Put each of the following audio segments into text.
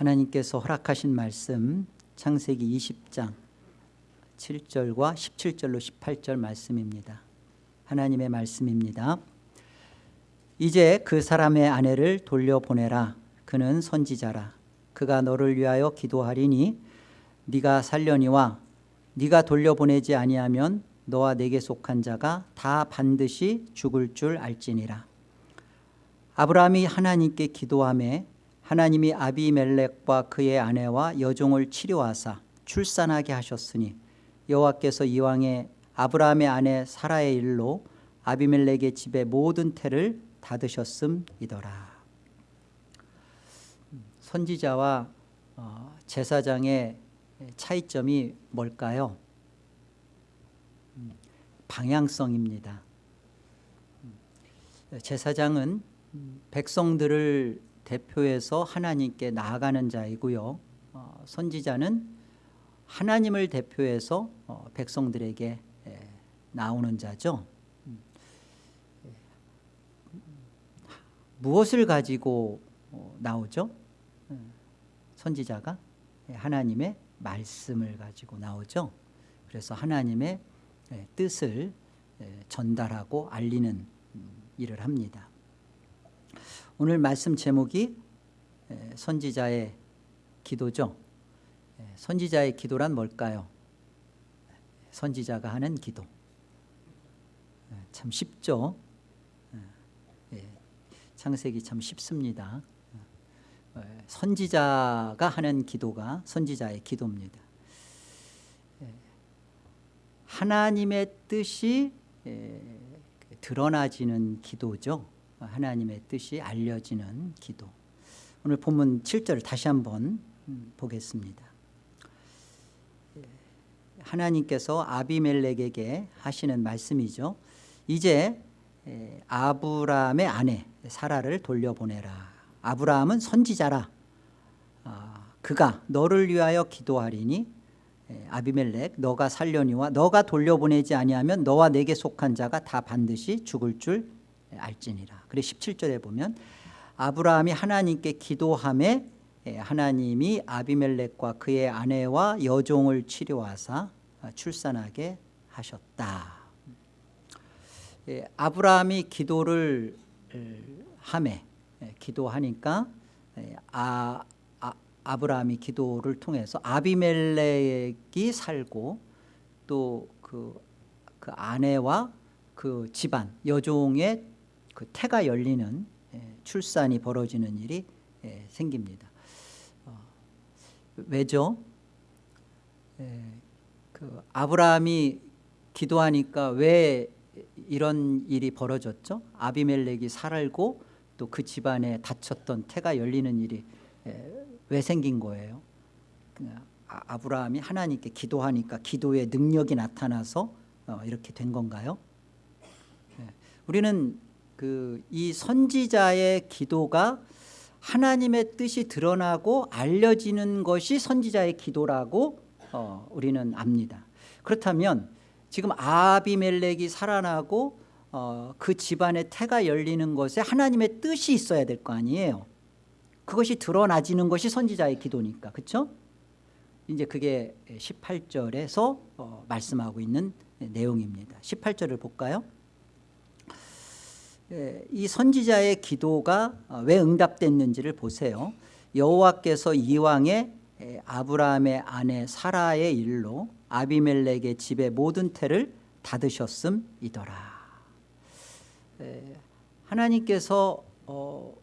하나님께서 허락하신 말씀 창세기 20장 7절과 17절로 18절 말씀입니다. 하나님의 말씀입니다. 이제 그 사람의 아내를 돌려보내라. 그는 선지자라. 그가 너를 위하여 기도하리니 네가 살려니와 네가 돌려보내지 아니하면 너와 내게 속한 자가 다 반드시 죽을 줄 알지니라. 아브라함이 하나님께 기도하매 하나님이 아비멜렉과 그의 아내와 여종을 치료하사 출산하게 하셨으니 여호와께서 이왕에 아브라함의 아내 사라의 일로 아비멜렉의 집의 모든 태를 닫으셨음이더라 선지자와 어, 제사장의 차이점이 뭘까요? 음, 방향성입니다 음, 제사장은 백성들을 대표해서 하나님께 나아가는 자이고요. 어, 선지자는 하나님을 대표해서 어, 백성들에게 에, 나오는 자죠. 음, 예. 무엇을 가지고 어, 나오죠? 음, 선지자가 예, 하나님의 말씀을 가지고 나오죠. 그래서 하나님의 예, 뜻을 전달하고 알리는 음, 일을 합니다 오늘 말씀 제목이 선지자의 기도죠. 선지자의 기도란 뭘까요? 선지자가 하는 기도. 참 쉽죠? 창세기 참 쉽습니다. 선지자가 하는 기도가 선지자의 기도입니다. 하나님의 뜻이 드러나지는 기도죠 하나님의 뜻이 알려지는 기도. 오늘 본문 7절을 다시 한번 음, 보겠습니다. 예, 하나님께서 아비멜렉에게 하시는 말씀이죠. 이제 아브라함의 아내 사라를 돌려보내라. 아브라함은 선지자라. 아, 그가 너를 위하여 기도하리니 아비멜렉 너가 살려니와 너가 돌려보내지 아니하면 너와 내게 속한 자가 다 반드시 죽을 줄 알지니라. 그래 17절에 보면 아브라함이 하나님께 기도함에 예, 하나님이 아비멜렉과 그의 아내와 여종을 치료하사 출산하게 하셨다. 예, 아브라함이 기도를 함에 예, 기도하니까 아, 아, 아 브라함이 기도를 통해서 아비멜렉이 살고 또그 그 아내와 그 집안 여종의 그 태가 열리는 예, 출산이 벌어지는 일이 예, 생깁니다. 어, 왜죠? 예, 그 아브라함이 기도하니까 왜 이런 일이 벌어졌죠? 아비멜렉이 살고 또 그 집안에 닫혔던 태가 열리는 일이 왜 생긴 거예요? 그 아, 아브라함이 하나님께 기도하니까 기도의 능력이 나타나서 어, 이렇게 된 건가요? 우리는 그 이 선지자의 기도가 하나님의 뜻이 드러나고 알려지는 것이 선지자의 기도라고 어, 우리는 압니다 그렇다면 지금 아비멜렉이 살아나고 어, 그 집안의 태가 열리는 것에 하나님의 뜻이 있어야 될 거 아니에요 그것이 드러나지는 것이 선지자의 기도니까 그렇죠? 이제 그게 18절에서 어, 말씀하고 있는 내용입니다 18절을 볼까요? 예, 이 선지자의 기도가 어, 왜 응답됐는지를 보세요. 여호와께서 이왕에 아브라함의 아내 사라의 일로 아비멜렉의 집의 모든 태를 닫으셨음이더라. 하나님께서 어,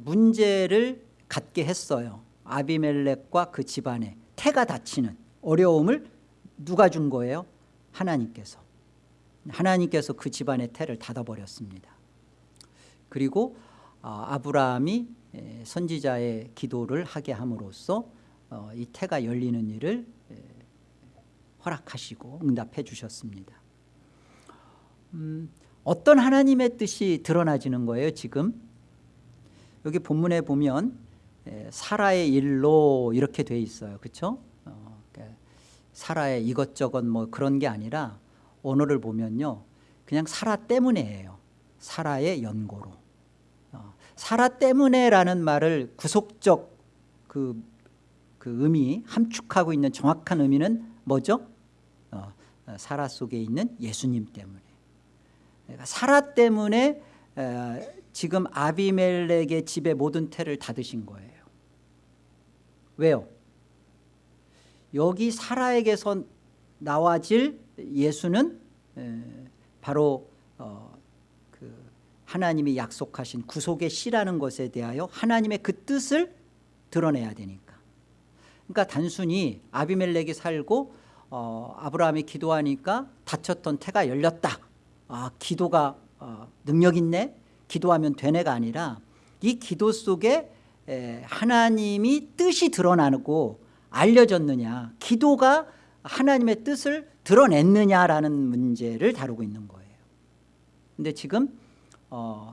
문제를 갖게 했어요. 아비멜렉과 그 집안에 태가 닫히는 어려움을 누가 준 거예요? 하나님께서. 하나님께서 그 집안의 태를 닫아버렸습니다 그리고 어, 아브라함이 선지자의 기도를 하게 함으로써 어, 이 태가 열리는 일을 허락하시고 응답해 주셨습니다. 음, 어떤 하나님의 뜻이 드러나지는 거예요 지금? 여기 본문에 보면 사라의 일로 이렇게 돼 있어요. 그렇죠 사라의 이것저것 뭐 그런 게 아니라 언어를 보면요. 그냥 사라 때문에예요. 사라의 연고로 사라 때문에라는 말을 구속적 그 그 의미 함축하고 있는 정확한 의미는 뭐죠? 어, 어, 사라 속에 있는 예수님 때문에 그러니까 사라 때문에 에, 지금 아비멜렉의 집의 모든 태를 닫으신 거예요 왜요? 여기 사라에게서 나와질 예수는 에, 바로 어, 그 하나님이 약속하신 구속의 씨라는 것에 대하여 하나님의 그 뜻을 드러내야 되니까. 그러니까 단순히 아비멜렉이 살고 어, 아브라함이 기도하니까 닫혔던 태가 열렸다. 아 기도가 어, 능력 있네. 기도하면 되네가 아니라 이 기도 속에 에, 하나님이 뜻이 드러나고 알려졌느냐 기도가 하나님의 뜻을 드러냈느냐라는 문제를 다루고 있는 거예요. 근데 지금 어,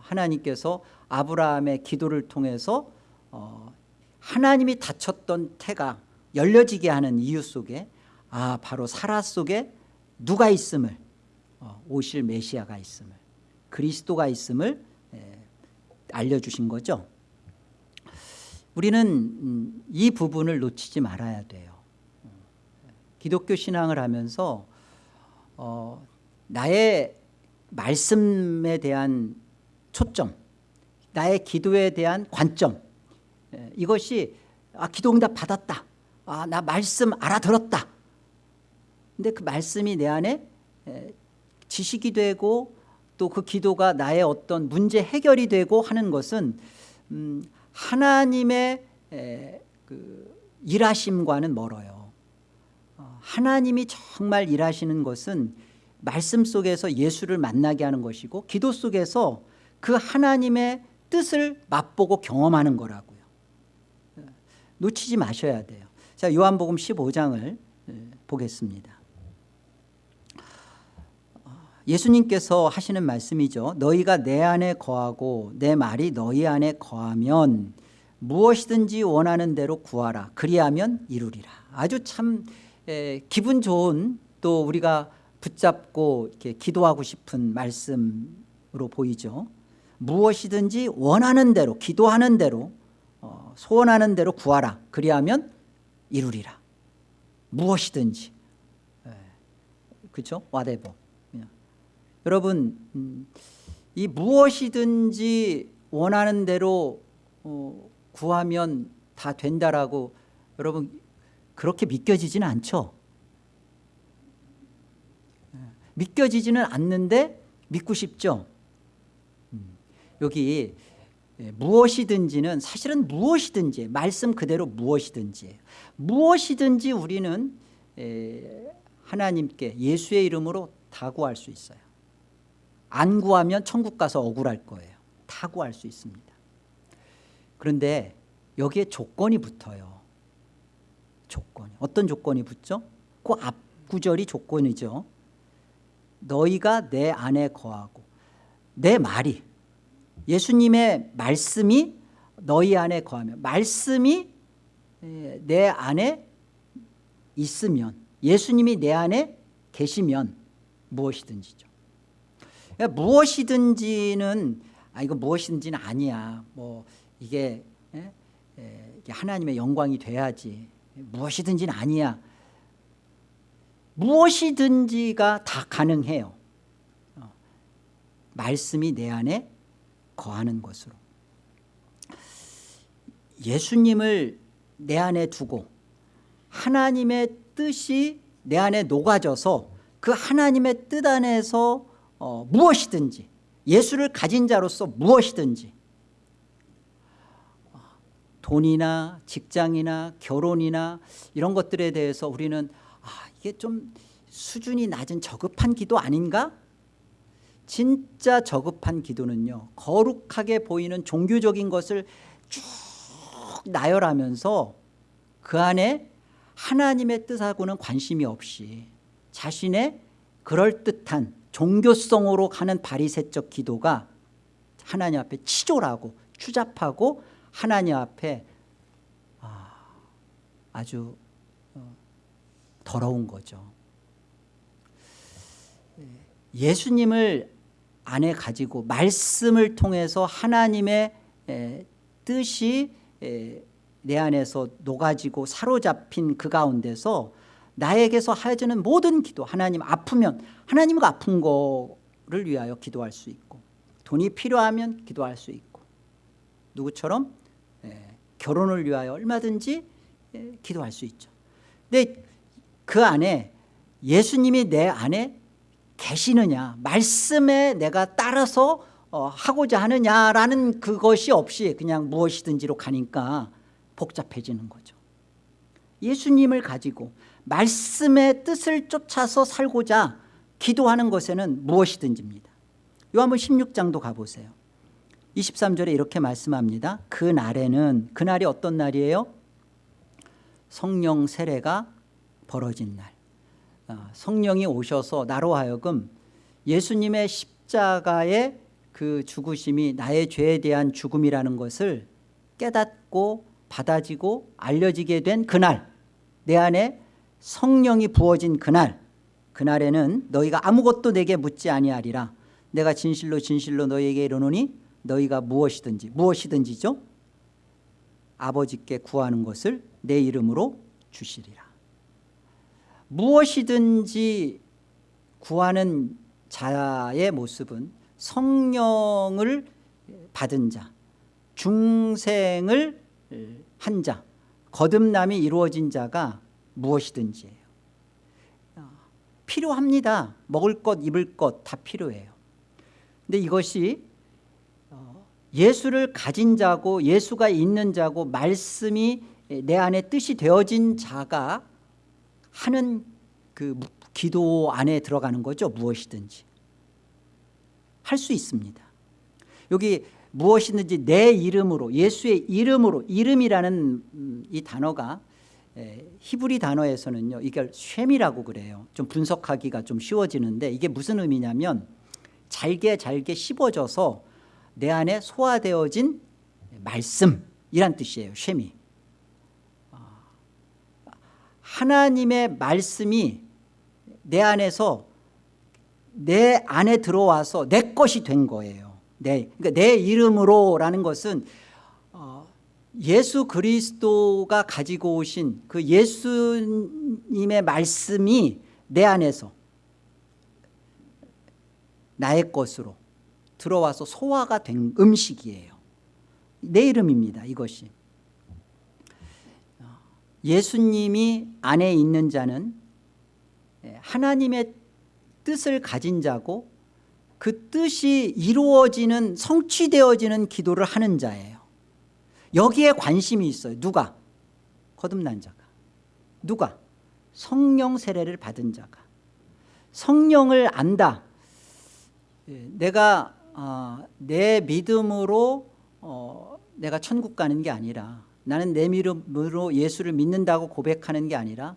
하나님께서 아브라함의 기도를 통해서 어, 하나님이 닫혔던 태가 열려지게 하는 이유 속에 아 바로 사라 속에 누가 있음을 어, 오실 메시아가 있음을 그리스도가 있음을 에, 알려주신 거죠. 우리는 음, 이 부분을 놓치지 말아야 돼요. 기독교 신앙을 하면서 어, 나의 말씀에 대한 초점 나의 기도에 대한 관점. 에, 이것이 아 기도응답 받았다. 아 나 말씀 알아들었다. 근데 그 말씀이 내 안에 에, 지식이 되고 또 그 기도가 나의 어떤 문제 해결이 되고 하는 것은 음, 하나님의 에, 그 일하심과는 멀어요. 어, 하나님이 정말 일하시는 것은 말씀 속에서 예수를 만나게 하는 것이고 기도 속에서 그 하나님의 뜻을 맛보고 경험하는 거라고요. 놓치지 마셔야 돼요. 자 요한복음 15장을 보겠습니다. 예수님께서 하시는 말씀이죠 너희가 내 안에 거하고 내 말이 너희 안에 거하면 무엇이든지 원하는 대로 구하라. 그리하면 이루리라. 아주 참 에, 기분 좋은 또 우리가 붙잡고 이렇게 기도하고 싶은 말씀으로 보이죠 무엇이든지 원하는 대로 기도하는 대로 어, 소원하는 대로 구하라. 그리하면 이루리라. 무엇이든지. 그렇죠? whatever 여러분 음, 이 무엇이든지 원하는 대로 어, 구하면 다 된다라고 여러분 그렇게 믿겨지지는 않죠? 예, 믿겨지지는 않는데 믿고 싶죠? 음, 여기 예, 무엇이든지는 사실은 무엇이든지 말씀 그대로 무엇이든지 무엇이든지 우리는 예, 하나님께 예수의 이름으로 다 구할 수 있어요. 안 구하면 천국 가서 억울할 거예요. 다 구할 수 있습니다. 그런데 여기에 조건이 붙어요. 조건이. 어떤 조건이 붙죠? 그 앞구절이 조건이죠. 너희가 내 안에 거하고 내 말이 예수님의 말씀이 너희 안에 거하면 말씀이 내 안에 있으면 예수님이 내 안에 계시면 무엇이든지죠 그러니까 무엇이든지는 아 이거 무엇이든지는 아니야 뭐 이게, 에? 에, 이게 하나님의 영광이 돼야지 무엇이든지는 아니야 무엇이든지가 다 가능해요 어. 말씀이 내 안에 거하는 것으로 예수님을 내 안에 두고 하나님의 뜻이 내 안에 녹아져서 그 하나님의 뜻 안에서 어, 무엇이든지 예수를 가진 자로서 무엇이든지 돈이나 직장이나 결혼이나 이런 것들에 대해서 우리는 아, 이게 좀 수준이 낮은 저급한 기도 아닌가? 진짜 저급한 기도는요 거룩하게 보이는 종교적인 것을 쭉 나열하면서 그 안에 하나님의 뜻하고는 관심이 없이 자신의 그럴듯한 종교성으로 가는 바리새적 기도가 하나님 앞에 치졸하고 추잡하고 하나님 앞에 아, 아주 어, 더러운 거죠. 예수님을 안에 가지고 말씀을 통해서 하나님의 뜻이 내 안에서 녹아지고 사로잡힌 그 가운데서 나에게서 하여지는 모든 기도 하나님 아프면 하나님과 아픈 거를 위하여 기도할 수 있고 돈이 필요하면 기도할 수 있고 누구처럼 예, 결혼을 위하여 얼마든지 예, 기도할 수 있죠. 근데 그 안에 예수님이 내 안에 계시느냐 말씀에 내가 따라서 어, 하고자 하느냐라는 그것이 없이 그냥 무엇이든지로 가니까 복잡해지는 거죠. 예수님을 가지고 말씀의 뜻을 쫓아서 살고자 기도하는 것에는 무엇이든지입니다. 요한복 16장도 가보세요. 23절에 이렇게 말씀합니다. 그 날에는 그날이 어떤 날이에요? 성령 세례가 벌어진 날. 어, 성령이 오셔서 나로 하여금 예수님의 십자가의 그 죽으심이 나의 죄에 대한 죽음이라는 것을 깨닫고 받아지고 알려지게 된 그날 내 안에 성령이 부어진 그날 그날에는 너희가 아무것도 내게 묻지 아니하리라. 내가 진실로 진실로 너희에게 이르노니 너희가 무엇이든지 무엇이든지죠? 아버지께 구하는 것을 내 이름으로 주시리라 무엇이든지 구하는 자의 모습은 성령을 받은 자 중생을 한 자 거듭남이 이루어진 자가 무엇이든지예요. 필요합니다. 먹을 것 입을 것 다 필요해요. 근데 이것이 어, 예수를 가진 자고 예수가 있는 자고 말씀이 내 안에 뜻이 되어진 자가 하는 그 기도 안에 들어가는 거죠 무엇이든지. 할 수 있습니다. 여기 무엇이든지 내 이름으로 예수의 이름으로 이름이라는 음, 이 단어가 히브리 단어에서는요 이걸 쉐미라고 그래요. 좀 분석하기가 좀 쉬워지는데 이게 무슨 의미냐면 잘게 잘게 씹어져서 내 안에 소화되어진 말씀이란 뜻이에요 쉐미 하나님의 말씀이 내 안에서 내 안에 들어와서 내 것이 된 거예요. 내, 그러니까 내 이름으로라는 것은 어, 예수 그리스도가 가지고 오신 그 예수님의 말씀이 내 안에서 나의 것으로 들어와서 소화가 된 음식이에요. 내 이름입니다 이것이 예수님이 안에 있는 자는 하나님의 뜻을 가진 자고 그 뜻이 이루어지는 성취되어지는 기도를 하는 자예요. 여기에 관심이 있어요. 누가? 거듭난 자가. 누가? 성령 세례를 받은 자가. 성령을 안다. 예, 내가 어, 내 믿음으로 어, 내가 천국 가는 게 아니라 나는 내 믿음으로 예수를 믿는다고 고백하는 게 아니라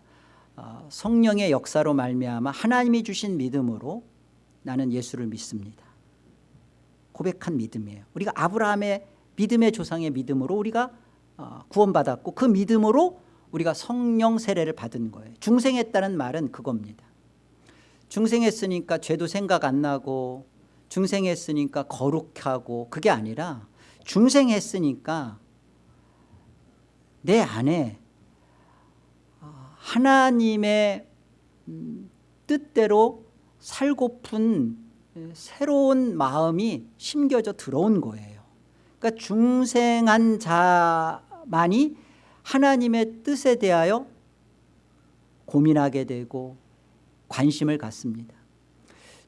어, 성령의 역사로 말미암아 하나님이 주신 믿음으로 나는 예수를 믿습니다. 고백한 믿음이에요. 우리가 아브라함의 믿음의 조상의 믿음으로 우리가 어, 구원받았고 그 믿음으로 우리가 성령 세례를 받은 거예요. 중생했다는 말은 그겁니다. 중생했으니까 죄도 생각 안 나고 중생했으니까 거룩하고 그게 아니라 중생했으니까 내 안에 어, 하나님의 음, 뜻대로 살고픈 새로운 마음이 심겨져 들어온 거예요. 그러니까 중생한 자만이 하나님의 뜻에 대하여 고민하게 되고 관심을 갖습니다.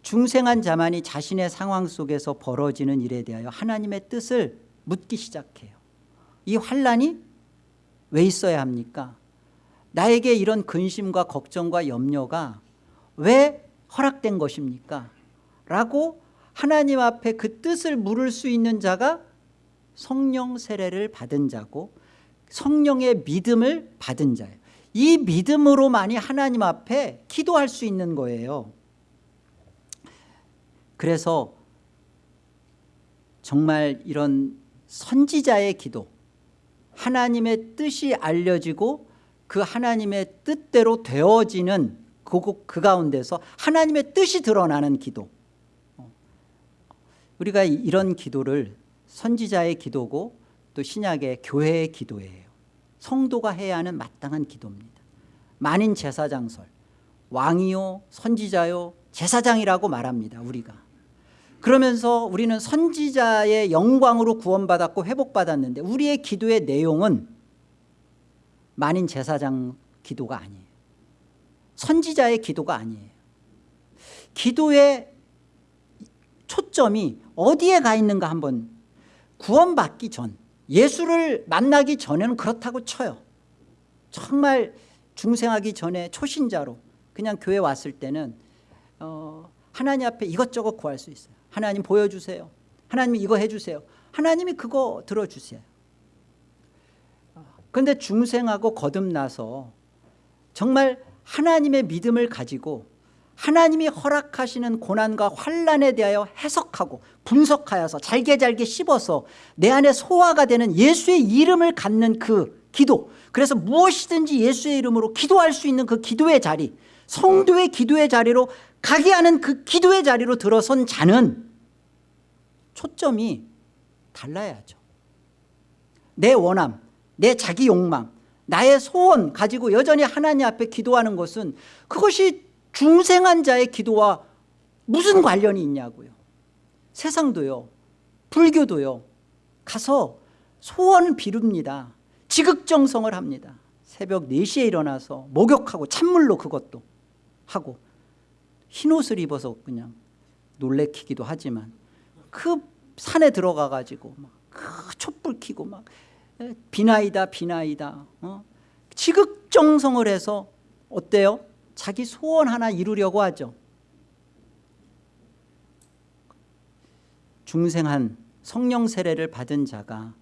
중생한 자만이 자신의 상황 속에서 벌어지는 일에 대하여 하나님의 뜻을 묻기 시작해요. 이 환란이 왜 있어야 합니까? 나에게 이런 근심과 걱정과 염려가 왜 허락된 것입니까? 라고 하나님 앞에 그 뜻을 물을 수 있는 자가 성령 세례를 받은 자고 성령의 믿음을 받은 자예요. 이 믿음으로만이 하나님 앞에 기도할 수 있는 거예요. 그래서 정말 이런 선지자의 기도 하나님의 뜻이 알려지고 그 하나님의 뜻대로 되어지는 그, 그 가운데서 하나님의 뜻이 드러나는 기도. 우리가 이런 기도를 선지자의 기도고 또 신약의 교회의 기도예요. 성도가 해야 하는 마땅한 기도입니다. 만인 제사장설. 왕이요 선지자요 제사장이라고 말합니다 우리가 그러면서 우리는 선지자의 영광으로 구원받았고 회복받았는데 우리의 기도의 내용은 만인 제사장 기도가 아니에요. 선지자의 기도가 아니에요. 기도의 초점이 어디에 가 있는가 한번 구원받기 전 예수를 만나기 전에는 그렇다고 쳐요. 정말 중생하기 전에 초신자로 그냥 교회 왔을 때는 어, 하나님 앞에 이것저것 구할 수 있어요 하나님 보여주세요. 하나님 이거 해주세요. 하나님이 그거 들어주세요. 그런데 중생하고 거듭나서 정말 하나님의 믿음을 가지고 하나님이 허락하시는 고난과 환란에 대하여 해석하고 분석하여서 잘게 잘게 씹어서 내 안에 소화가 되는 예수의 이름을 갖는 그 기도. 그래서 무엇이든지 예수의 이름으로 기도할 수 있는 그 기도의 자리 성도의 기도의 자리로 가게 하는 그 기도의 자리로 들어선 자는 초점이 달라야죠. 내 원함 내 자기 욕망 나의 소원 가지고 여전히 하나님 앞에 기도하는 것은 그것이 중생한 자의 기도와 무슨 관련이 있냐고요. 세상도요 불교도요 가서 소원을 비릅니다. 지극정성을 합니다. 새벽 4시에 일어나서 목욕하고 찬물로 그것도 하고 흰옷을 입어서 그냥 놀래키기도 하지만 그 산에 들어가 가지고 막그 촛불 켜고 막 비나이다 비나이다 어? 지극정성을 해서 어때요? 자기 소원 하나 이루려고 하죠 중생한 성령 세례를 받은 자가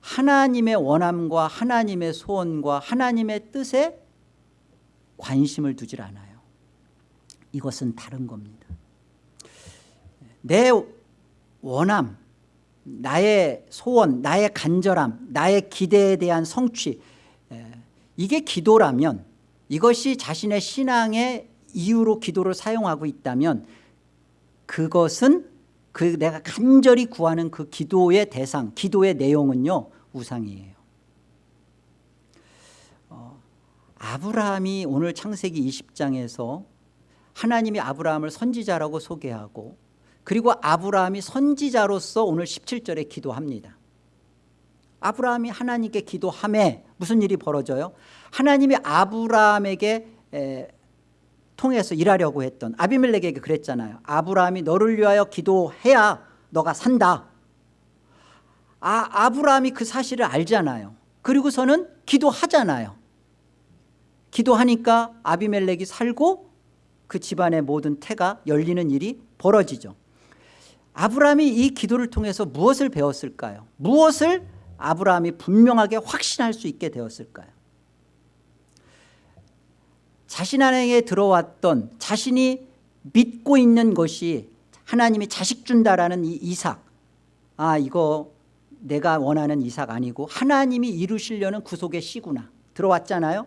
하나님의 원함과 하나님의 소원과 하나님의 뜻에 관심을 두질 않아요 이것은 다른 겁니다 내 원함 나의 소원 나의 간절함 나의 기대에 대한 성취 이게 기도라면 이것이 자신의 신앙의 이유로 기도를 사용하고 있다면 그것은 그 내가 간절히 구하는 그 기도의 대상 기도의 내용은요 우상이에요. 어, 아브라함이 오늘 창세기 20장에서 하나님이 아브라함을 선지자라고 소개하고 그리고 아브라함이 선지자로서 오늘 17절에 기도합니다. 아브라함이 하나님께 기도함에 무슨 일이 벌어져요? 하나님이 아브라함에게 에, 통해서 일하려고 했던 아비멜렉에게 그랬잖아요. 아브라함이 너를 위하여 기도해야 너가 산다. 아, 아브라함이 그 사실을 알잖아요. 그리고서는 기도하잖아요. 기도하니까 아비멜렉이 살고 그 집안의 모든 태가 열리는 일이 벌어지죠 아브라함이 이 기도를 통해서 무엇을 배웠을까요? 무엇을 아브라함이 분명하게 확신할 수 있게 되었을까요? 자신 안에 들어왔던 자신이 믿고 있는 것이 하나님이 자식 준다라는 이 이삭. 아 이거 내가 원하는 이삭 아니고 하나님이 이루시려는 구속의 씨구나. 들어왔잖아요?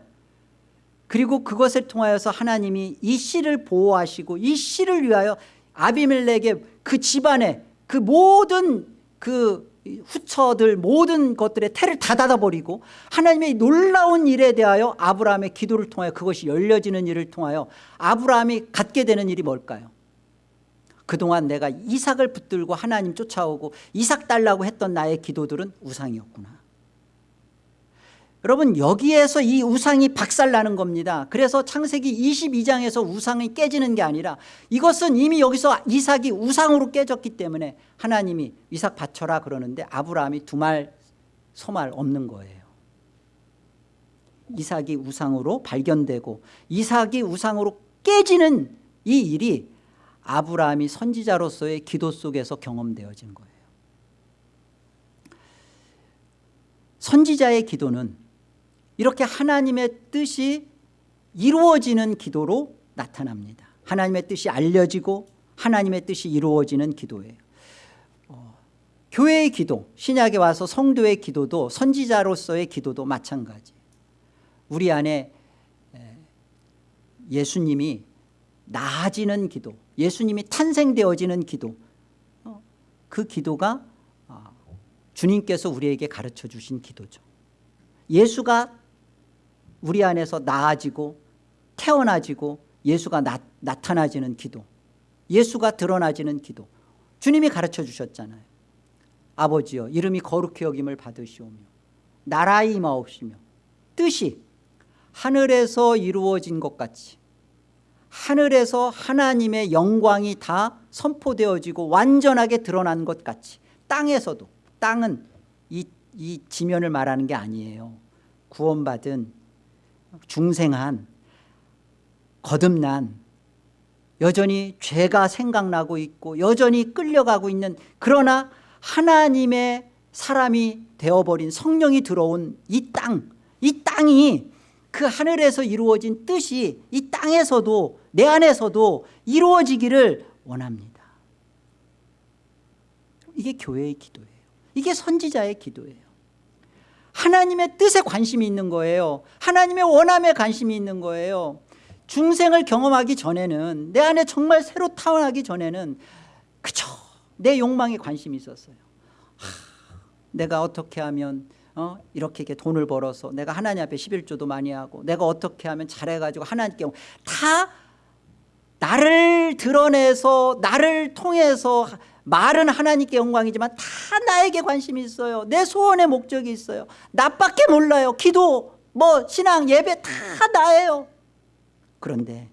그리고 그것을 통하여서 하나님이 이 씨를 보호하시고 이 씨를 위하여 아비멜렉의 그 집안에 그 모든 그 후처들 모든 것들의 태를 다 닫아버리고 하나님의 놀라운 일에 대하여 아브라함의 기도를 통하여 그것이 열려지는 일을 통하여 아브라함이 갖게 되는 일이 뭘까요? 그동안 내가 이삭을 붙들고 하나님 쫓아오고 이삭 달라고 했던 나의 기도들은 우상이었구나 여러분 여기에서 이 우상이 박살나는 겁니다. 그래서 창세기 22장에서 우상이 깨지는 게 아니라 이것은 이미 여기서 이삭이 우상으로 깨졌기 때문에 하나님이 이삭 바쳐라 그러는데 아브라함이 두 말 소말 없는 거예요. 이삭이 우상으로 발견되고 이삭이 우상으로 깨지는 이 일이 아브라함이 선지자로서의 기도 속에서 경험되어진 거예요. 선지자의 기도는 이렇게 하나님의 뜻이 이루어지는 기도로 나타납니다. 하나님의 뜻이 알려지고 하나님의 뜻이 이루어지는 기도예요. 어, 교회의 기도 신약에 와서 성도의 기도도 선지자로서의 기도도 마찬가지. 우리 안에 예수님이 나아지는 기도 예수님이 탄생되어지는 기도 어, 그 기도가 아, 주님께서 우리에게 가르쳐 주신 기도죠. 예수가 우리 안에서 나아지고 태어나지고 예수가 나, 나타나지는 기도 예수가 드러나지는 기도. 주님이 가르쳐 주셨잖아요. 아버지여 이름이 거룩히 여김을 받으시오며 나라의 임하옵시며 뜻이 하늘에서 이루어진 것 같이 하늘에서 하나님의 영광이 다 선포되어지고 완전하게 드러난 것 같이 땅에서도 땅은 이, 이 지면을 말하는 게 아니에요. 구원받은 중생한 거듭난 여전히 죄가 생각나고 있고 여전히 끌려가고 있는 그러나 하나님의 사람이 되어버린 성령이 들어온 이 땅, 이 땅이 그 하늘에서 이루어진 뜻이 이 땅에서도 내 안에서도 이루어지기를 원합니다. 이게 교회의 기도예요. 이게 선지자의 기도예요. 하나님의 뜻에 관심이 있는 거예요. 하나님의 원함에 관심이 있는 거예요. 중생을 경험하기 전에는 내 안에 정말 새로 타원하기 전에는 그저 내 욕망에 관심이 있었어요. 하, 내가 어떻게 하면 어? 이렇게, 이렇게 돈을 벌어서 내가 하나님 앞에 11조도 많이 하고 내가 어떻게 하면 잘해가지고 하나님께 다 나를 드러내서 나를 통해서 말은 하나님께 영광이지만 다 나에게 관심이 있어요. 내 소원의 목적이 있어요. 나밖에 몰라요. 기도 뭐 신앙 예배 다 나예요. 그런데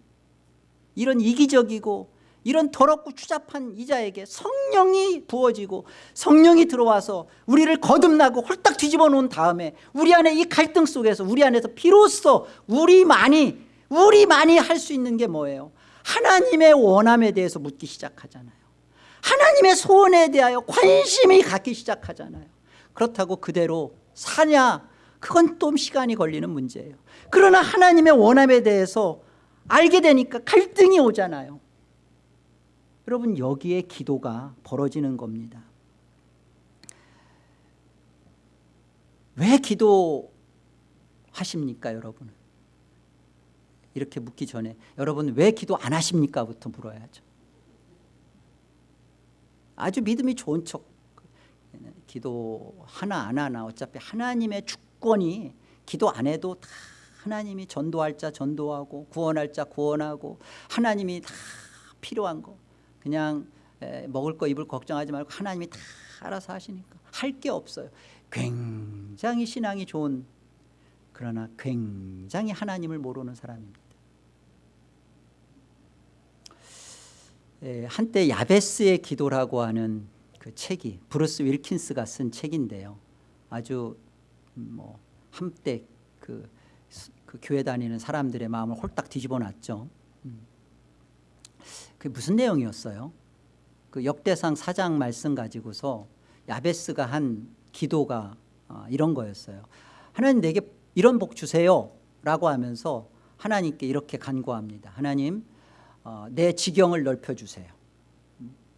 이런 이기적이고 이런 더럽고 추잡한 이자에게 성령이 부어지고 성령이 들어와서 우리를 거듭나고 홀딱 뒤집어 놓은 다음에 우리 안에 이 갈등 속에서 우리 안에서 비로소 우리만이 우리만이 할 수 있는 게 뭐예요? 하나님의 원함에 대해서 묻기 시작하잖아요 하나님의 소원에 대하여 관심이 갖기 시작하잖아요. 그렇다고 그대로 사냐? 그건 또 시간이 걸리는 문제예요. 그러나 하나님의 원함에 대해서 알게 되니까 갈등이 오잖아요. 여러분 여기에 기도가 벌어지는 겁니다. 왜 기도하십니까 여러분? 이렇게 묻기 전에 여러분 왜 기도 안 하십니까? 부터 물어야죠 아주 믿음이 좋은 척. 기도 하나 안 하나 어차피 하나님의 주권이 기도 안 해도 다 하나님이 전도할 자 전도하고 구원할 자 구원하고 하나님이 다 필요한 거. 그냥 먹을 거 입을 걱정하지 말고 하나님이 다 알아서 하시니까. 할 게 없어요. 굉장히 신앙이 좋은 그러나 굉장히 하나님을 모르는 사람입니다 한때 야베스의 기도라고 하는 그 책이 브루스 윌킨스가 쓴 책인데요 아주 뭐 한때 그, 그 교회 다니는 사람들의 마음을 홀딱 뒤집어 놨죠 그게 무슨 내용이었어요? 그 역대상 사장 말씀 가지고서 야베스가 한 기도가 어, 이런 거였어요. 하나님 내게 이런 복 주세요 라고 하면서 하나님께 이렇게 간구합니다. 하나님 어, 내 지경을 넓혀주세요.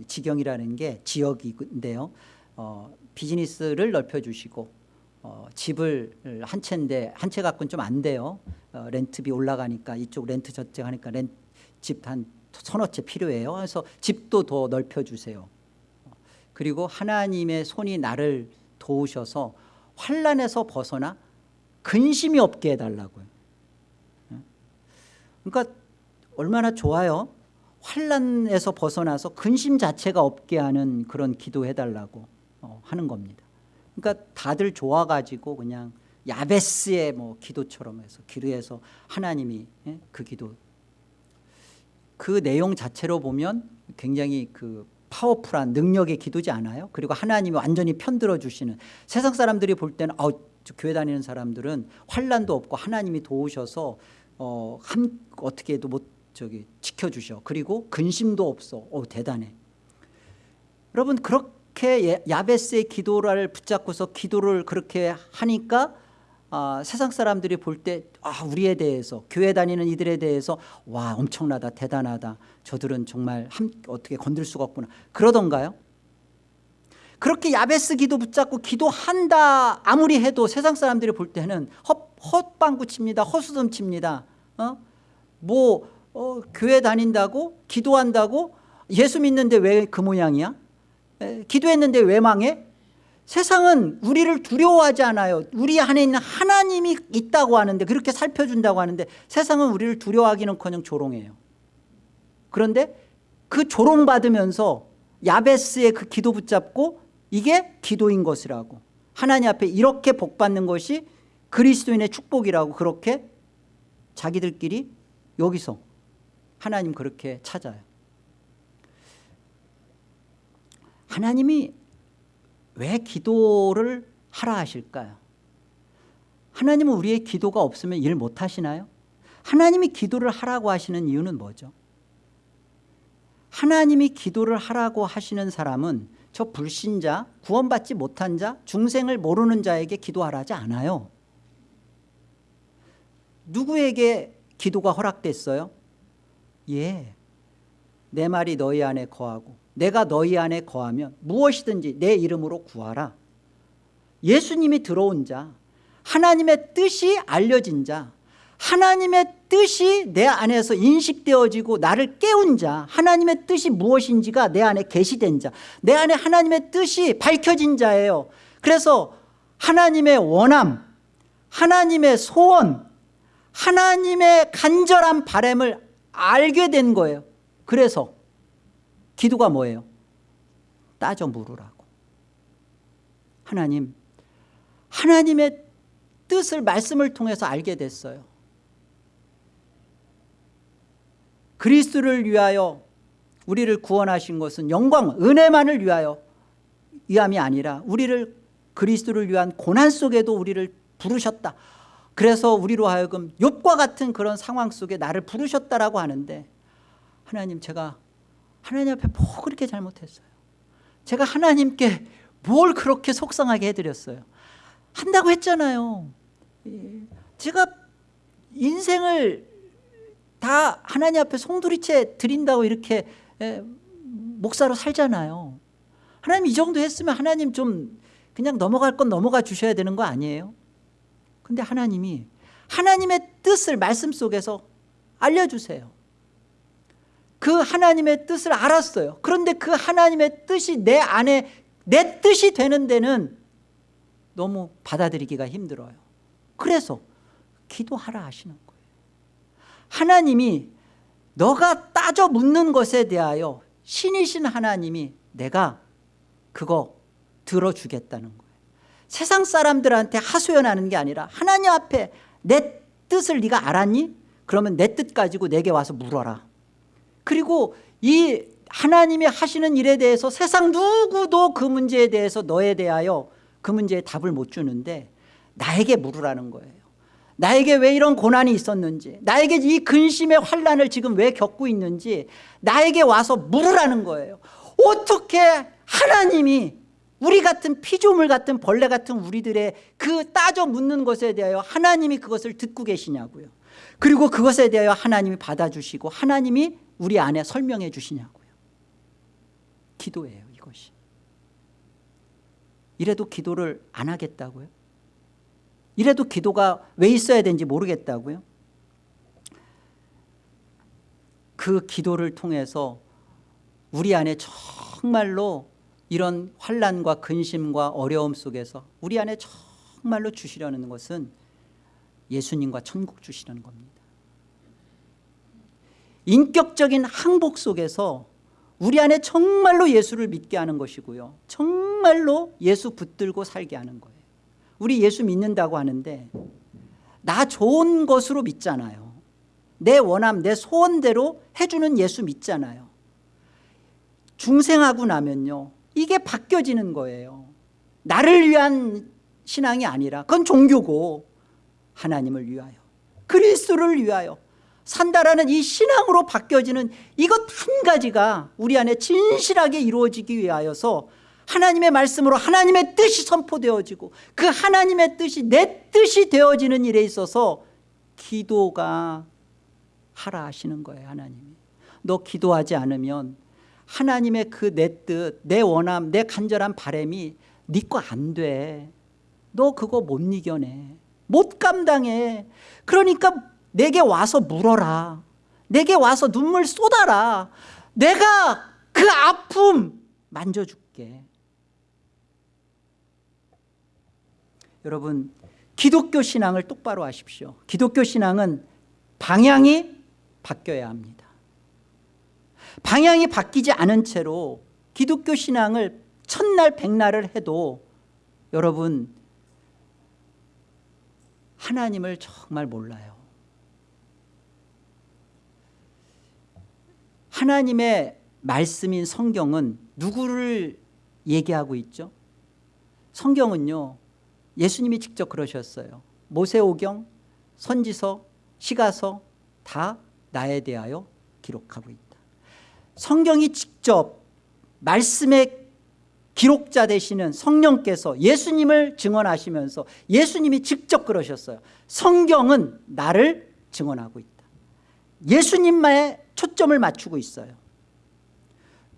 지경이라는 게 지역인데요. 어, 비즈니스를 넓혀주시고 어, 집을 한 채인데 한 채 갖고는 좀 안 돼요. 어, 렌트비 올라가니까 이쪽 렌트 저쪽 하니까 집한 서너 채 필요해요. 그래서 집도 더 넓혀주세요. 그리고 하나님의 손이 나를 도우셔서 환란에서 벗어나 근심이 없게 해달라고요. 그러니까 얼마나 좋아요. 환란에서 벗어나서 근심 자체가 없게 하는 그런 기도해달라고 어, 하는 겁니다. 그러니까 다들 좋아가지고 그냥 야베스의 뭐 기도처럼 해서 기도해서 하나님이 예, 그 기도 그 내용 자체로 보면 굉장히 그 파워풀한 능력의 기도지 않아요? 그리고 하나님이 완전히 편들어 주시는 세상 사람들이 볼 때는 아, 교회 다니는 사람들은 환란도 없고 하나님이 도우셔서 어, 한, 어떻게 해도 못 저기 지켜주셔. 그리고 근심도 없어. 어, 대단해. 여러분 그렇게 예, 야베스의 기도를 붙잡고서 기도를 그렇게 하니까 아, 세상 사람들이 볼 때 아, 우리에 대해서 교회 다니는 이들에 대해서 와 엄청나다 대단하다 저들은 정말 한, 어떻게 건들 수가 없구나 그러던가요? 그렇게 야베스 기도 붙잡고 기도한다 아무리 해도 세상 사람들이 볼 때는 헛, 헛방구 칩니다 허수듬 칩니다 어? 뭐 어, 교회 다닌다고? 기도한다고? 예수 믿는데 왜 그 모양이야? 에, 기도했는데 왜 망해? 세상은 우리를 두려워하지 않아요. 우리 안에 있는 하나님이 있다고 하는데 그렇게 살펴준다고 하는데 세상은 우리를 두려워하기는커녕 조롱해요. 그런데 그 조롱받으면서 야베스의 그 기도 붙잡고 이게 기도인 것이라고. 하나님 앞에 이렇게 복받는 것이 그리스도인의 축복이라고 그렇게 자기들끼리 여기서 하나님 그렇게 찾아요. 하나님이 왜 기도를 하라 하실까요? 하나님은 우리의 기도가 없으면 일 못하시나요? 하나님이 기도를 하라고 하시는 이유는 뭐죠? 하나님이 기도를 하라고 하시는 사람은 저 불신자 구원받지 못한 자 중생을 모르는 자에게 기도하라지 않아요. 누구에게 기도가 허락됐어요 예, 내 말이 너희 안에 거하고 내가 너희 안에 거하면 무엇이든지 내 이름으로 구하라. 예수님이 들어온 자 하나님의 뜻이 알려진 자 하나님의 뜻이 내 안에서 인식되어지고 나를 깨운 자 하나님의 뜻이 무엇인지가 내 안에 계시된 자내 안에 하나님의 뜻이 밝혀진 자예요. 그래서 하나님의 원함 하나님의 소원 하나님의 간절한 바램을 알게 된 거예요. 그래서 기도가 뭐예요? 따져 물으라고. 하나님 하나님의 뜻을 말씀을 통해서 알게 됐어요. 그리스도를 위하여 우리를 구원하신 것은 영광 은혜만을 위하여 위함이 아니라 우리를 그리스도를 위한 고난 속에도 우리를 부르셨다 그래서 우리로 하여금 욥과 같은 그런 상황 속에 나를 부르셨다라고 하는데 하나님 제가 하나님 앞에 뭐 그렇게 잘못했어요. 제가 하나님께 뭘 그렇게 속상하게 해드렸어요. 한다고 했잖아요. 예. 제가 인생을 다 하나님 앞에 송두리째 드린다고 이렇게 목사로 살잖아요. 하나님 이 정도 했으면 하나님 좀 그냥 넘어갈 건 넘어가 주셔야 되는 거 아니에요 근데 하나님이 하나님의 뜻을 말씀 속에서 알려주세요. 그 하나님의 뜻을 알았어요. 그런데 그 하나님의 뜻이 내 안에 내 뜻이 되는 데는 너무 받아들이기가 힘들어요. 그래서 기도하라 하시는 하나님이 너가 따져 묻는 것에 대하여 신이신 하나님이 내가 그거 들어주겠다는 거예요 세상 사람들한테 하소연하는 게 아니라 하나님 앞에 내 뜻을 네가 알았니? 그러면 내 뜻 가지고 내게 와서 물어라. 그리고 이 하나님이 하시는 일에 대해서 세상 누구도 그 문제에 대해서 너에 대하여 그 문제에 답을 못 주는데 나에게 물으라는 거예요. 나에게 왜 이런 고난이 있었는지 나에게 이 근심의 환란을 지금 왜 겪고 있는지 나에게 와서 물으라는 거예요. 어떻게 하나님이 우리 같은 피조물 같은 벌레 같은 우리들의 그 따져 묻는 것에 대하여 하나님이 그것을 듣고 계시냐고요. 그리고 그것에 대하여 하나님이 받아주시고 하나님이 우리 안에 설명해 주시냐고요. 기도예요 이것이. 이래도 기도를 안 하겠다고요? 이래도 기도가 왜 있어야 되는지 모르겠다고요? 그 기도를 통해서 우리 안에 정말로 이런 환란과 근심과 어려움 속에서 우리 안에 정말로 주시려는 것은 예수님과 천국 주시려는 겁니다. 인격적인 항복 속에서 우리 안에 정말로 예수를 믿게 하는 것이고요. 정말로 예수 붙들고 살게 하는 거예요. 우리 예수 믿는다고 하는데 나 좋은 것으로 믿잖아요. 내 원함 내 소원대로 해주는 예수 믿잖아요. 중생하고 나면요 이게 바뀌어지는 거예요. 나를 위한 신앙이 아니라 그건 종교고 하나님을 위하여 그리스도를 위하여 산다라는 이 신앙으로 바뀌어지는 이것 한 가지가 우리 안에 진실하게 이루어지기 위하여서 하나님의 말씀으로 하나님의 뜻이 선포되어지고 그 하나님의 뜻이 내 뜻이 되어지는 일에 있어서 기도가 하라 하시는 거예요 하나님이. 너 기도하지 않으면 하나님의 그 내 뜻, 내 원함, 내 간절한 바램이 네 거 안 돼. 너 그거 못 이겨내. 못 감당해. 그러니까 내게 와서 물어라. 내게 와서 눈물 쏟아라. 내가 그 아픔 만져줄게. 여러분 기독교 신앙을 똑바로 하십시오 기독교 신앙은 방향이 바뀌어야 합니다 방향이 바뀌지 않은 채로 기독교 신앙을 첫날 백날을 해도 여러분 하나님을 정말 몰라요. 하나님의 말씀인 성경은 누구를 얘기하고 있죠? 성경은요 예수님이 직접 그러셨어요. 모세오경 선지서 시가서 다 나에 대하여 기록하고 있다 성경이 직접 말씀의 기록자 되시는 성령께서 예수님을 증언하시면서 예수님이 직접 그러셨어요. 성경은 나를 증언하고 있다. 예수님만의 초점을 맞추고 있어요.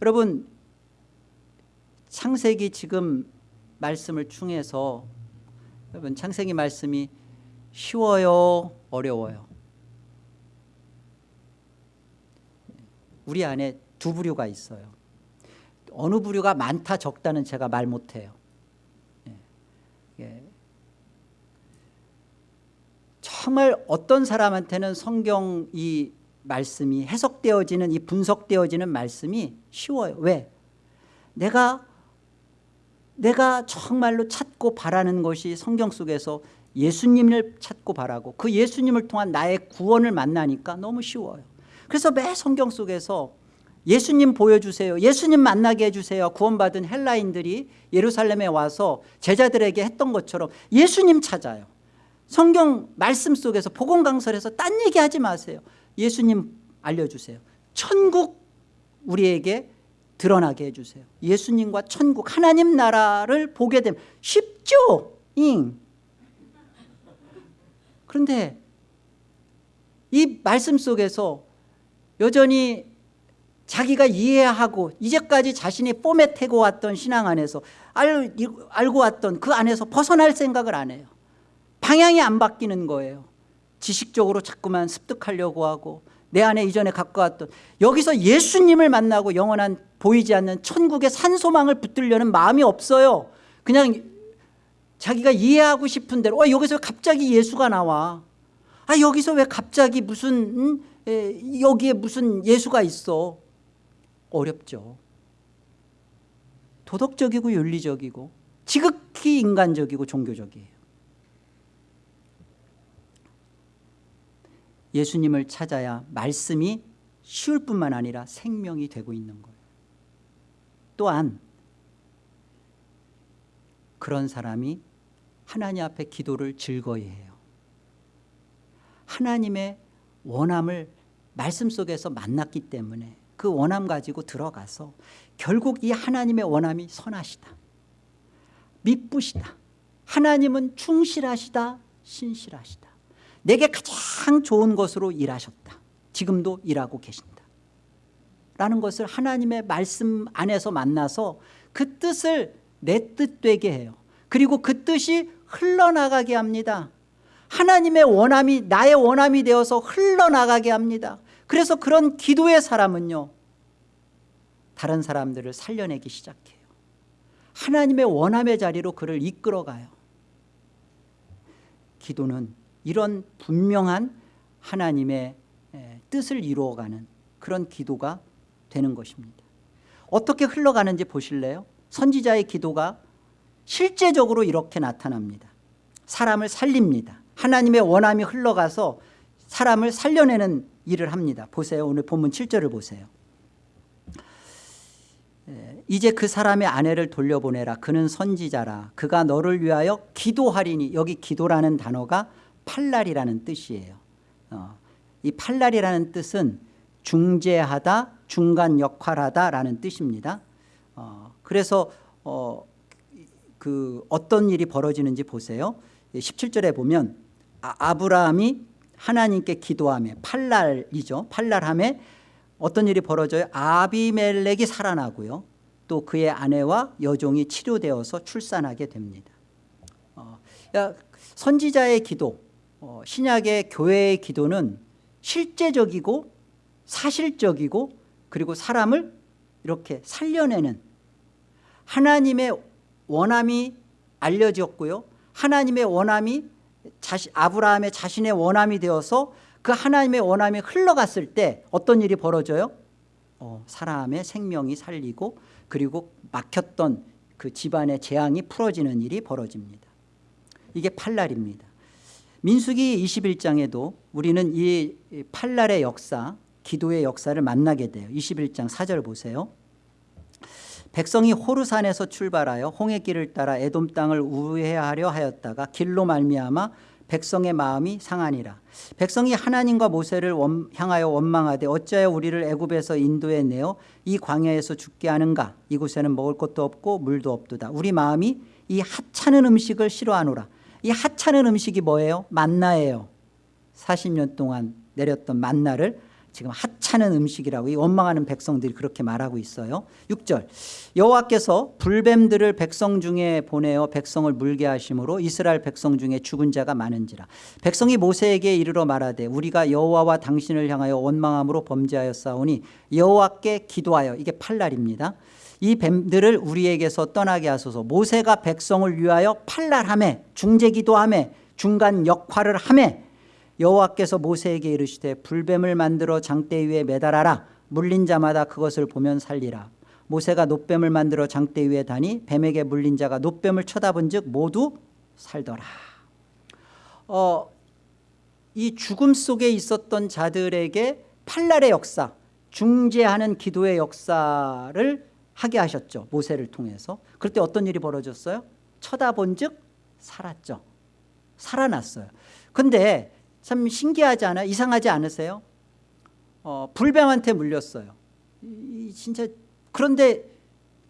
여러분 창세기 지금 말씀을 중에서 여러분 창세기 말씀이 쉬워요 어려워요? 우리 안에 두 부류가 있어요 어느 부류가 많다 적다는 제가 말 못해요 예. 예. 정말 어떤 사람한테는 성경 이 말씀이 해석되어지는 이 분석되어지는 말씀이 쉬워요 왜? 내가 내가 정말로 찾고 바라는 것이 성경 속에서 예수님을 찾고 바라고 그 예수님을 통한 나의 구원을 만나니까 너무 쉬워요 그래서 매 성경 속에서 예수님 보여주세요. 예수님 만나게 해주세요. 구원받은 헬라인들이 예루살렘에 와서 제자들에게 했던 것처럼 예수님 찾아요. 성경 말씀 속에서 복음 강설에서 딴 얘기하지 마세요. 예수님 알려주세요. 천국 우리에게 드러나게 해주세요. 예수님과 천국 하나님 나라를 보게 되면 쉽죠? 잉. 그런데 이 말씀 속에서 여전히 자기가 이해하고 이제까지 자신이 포맷해고 왔던 신앙 안에서 알, 알고 왔던 그 안에서 벗어날 생각을 안 해요. 방향이 안 바뀌는 거예요. 지식적으로 자꾸만 습득하려고 하고 내 안에 이전에 갖고 왔던 여기서 예수님을 만나고 영원한 보이지 않는 천국의 산소망을 붙들려는 마음이 없어요. 그냥 자기가 이해하고 싶은 대로 어, 여기서 갑자기 예수가 나와? 아 여기서 왜 갑자기 무슨 음? 에, 여기에 무슨 예수가 있어 어렵죠. 도덕적이고 윤리적이고 지극히 인간적이고 종교적이에요. 예수님을 찾아야 말씀이 쉬울 뿐만 아니라 생명이 되고 있는 거예요. 또한 그런 사람이 하나님 앞에 기도를 즐거이 해요. 하나님의 원함을 말씀 속에서 만났기 때문에 그 원함 가지고 들어가서 결국 이 하나님의 원함이 선하시다. 미쁘시다. 하나님은 충실하시다 신실하시다. 내게 가장 좋은 것으로 일하셨다. 지금도 일하고 계신다. 라는 것을 하나님의 말씀 안에서 만나서 그 뜻을 내 뜻 되게 해요. 그리고 그 뜻이 흘러나가게 합니다. 하나님의 원함이 나의 원함이 되어서 흘러나가게 합니다 그래서 그런 기도의 사람은요 다른 사람들을 살려내기 시작해요. 하나님의 원함의 자리로 그를 이끌어가요. 기도는 이런 분명한 하나님의 뜻을 이루어가는 그런 기도가 되는 것입니다. 어떻게 흘러가는지 보실래요? 선지자의 기도가 실제적으로 이렇게 나타납니다. 사람을 살립니다. 하나님의 원함이 흘러가서 사람을 살려내는 일을 합니다. 보세요. 오늘 본문 7절을 보세요. 이제 그 사람의 아내를 돌려보내라. 그는 선지자라. 그가 너를 위하여 기도하리니 여기 기도라는 단어가 팔날이라는 뜻이에요. 어, 이 팔날이라는 뜻은 중재하다 중간 역할하다라는 뜻입니다. 어, 그래서 어, 그 어떤 일이 벌어지는지 보세요. 17절에 보면 아, 브라함이 하나님께 기도하며 팔날이죠. 팔날함에 어떤 일이 벌어져요? 아비멜렉이 살아나고요. 또 그의 아내와 여종이 치료되어서 출산하게 됩니다. 어, 선지자의 기도 어, 신약의 교회의 기도는 실제적이고 사실적이고 그리고 사람을 이렇게 살려내는 하나님의 원함이 알려졌고요. 하나님의 원함이 자시, 아브라함의 자신의 원함이 되어서 그 하나님의 원함이 흘러갔을 때 어떤 일이 벌어져요? 어, 사람의 생명이 살리고 그리고 막혔던 그 집안의 재앙이 풀어지는 일이 벌어집니다. 이게 팔날입니다. 민수기 21장에도 우리는 이 팔날의 역사 기도의 역사를 만나게 돼요. 21장 4절 보세요. 백성이 호르산에서 출발하여 홍해 길을 따라 에돔 땅을 우회하려 하였다가 길로 말미암아 백성의 마음이 상하니라. 백성이 하나님과 모세를 원, 향하여 원망하되 어찌하여 우리를 애굽에서 인도해 내어 이 광야에서 죽게 하는가? 이곳에는 먹을 것도 없고 물도 없도다. 우리 마음이 이 하찮은 음식을 싫어하노라. 이 하찮은 음식이 뭐예요? 만나예요. 40년 동안 내렸던 만나를 지금 하찮은 음식이라고 이 원망하는 백성들이 그렇게 말하고 있어요. 6절. 여호와께서 불뱀들을 백성 중에 보내어 백성을 물게 하심으로 이스라엘 백성 중에 죽은 자가 많은지라. 백성이 모세에게 이르러 말하되 우리가 여호와와 당신을 향하여 원망함으로 범죄하였사오니 여호와께 기도하여. 이게 팔날입니다. 이 뱀들을 우리에게서 떠나게 하소서. 모세가 백성을 위하여 팔날함에 중재기도함에 중간 역할을 함에 여호와께서 모세에게 이르시되 불뱀을 만들어 장대 위에 매달아라. 물린 자마다 그것을 보면 살리라. 모세가 노뱀을 만들어 장대 위에 다니 뱀에게 물린 자가 노뱀을 쳐다본 즉 모두 살더라. 어, 이 죽음 속에 있었던 자들에게 팔날의 역사 중재하는 기도의 역사를 하게 하셨죠 모세를 통해서. 그럴 때 어떤 일이 벌어졌어요? 쳐다본 즉 살았죠. 살아났어요. 근데 참 신기하지 않아요? 이상하지 않으세요? 어, 불뱀한테 물렸어요. 이, 진짜 그런데